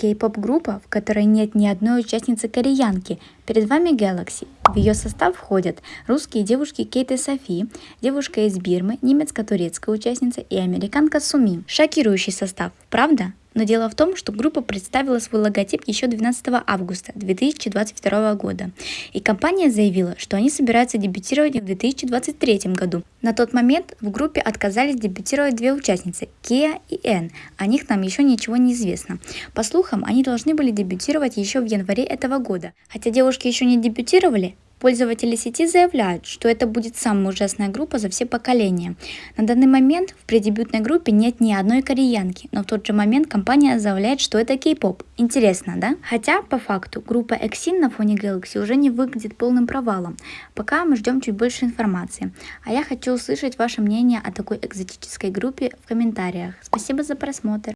Кей-поп-группа, в которой нет ни одной участницы кореянки. Перед вами Galaxy. В ее состав входят русские девушки Кейт и Софи, девушка из Бирмы, немецко-турецкая участница и американка Суми. Шокирующий состав, правда? Но дело в том, что группа представила свой логотип еще 12 августа 2022 года, и компания заявила, что они собираются дебютировать в 2023 году. На тот момент в группе отказались дебютировать две участницы – Кеа и Эн, о них нам еще ничего не известно. По слухам, они должны были дебютировать еще в январе этого года. Хотя девушки еще не дебютировали, Пользователи сети заявляют, что это будет самая ужасная группа за все поколения. На данный момент в преддебютной группе нет ни одной кореянки, но в тот же момент компания заявляет, что это кей-поп. Интересно, да? Хотя, по факту, группа EXIN на фоне Galaxy уже не выглядит полным провалом. Пока мы ждем чуть больше информации. А я хочу услышать ваше мнение о такой экзотической группе в комментариях. Спасибо за просмотр.